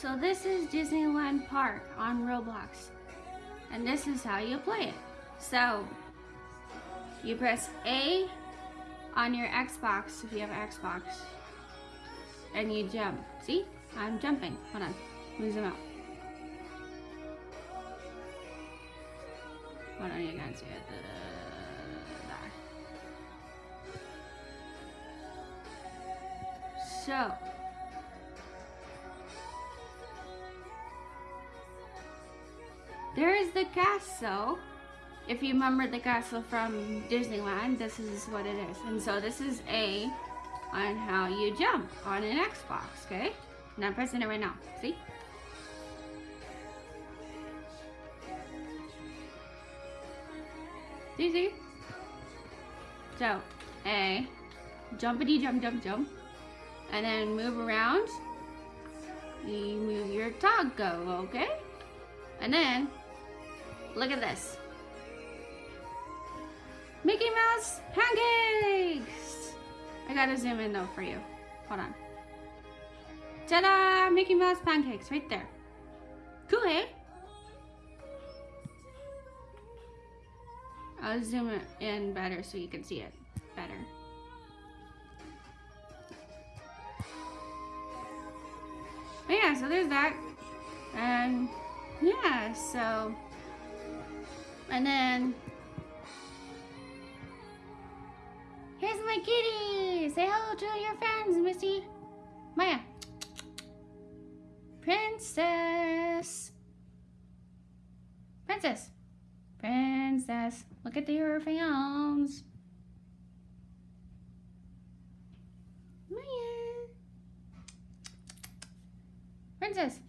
So this is Disneyland Park on Roblox. And this is how you play it. So you press A on your Xbox if you have Xbox. And you jump. See? I'm jumping. Hold on. Me zoom out. Hold on, you can't see it. Uh, there. So There is the castle. If you remember the castle from Disneyland, this is what it is. And so this is A on how you jump on an Xbox, okay? And I'm pressing it right now, see? See, see? So, A, jumpity jump, jump, jump. And then move around. You move your toggle, okay? And then Look at this. Mickey Mouse pancakes! I gotta zoom in though for you. Hold on. Ta-da! Mickey Mouse pancakes right there. Cool, eh? I'll zoom it in better so you can see it better. But yeah, so there's that. And yeah, so and then, here's my kitty. Say hello to your fans, Missy. Maya. Princess. Princess. Princess. Look at your fans. Maya. Princess.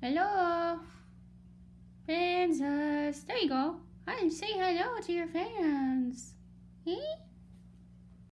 Hello. Princess. There you go. I say hello to your fans. Eh?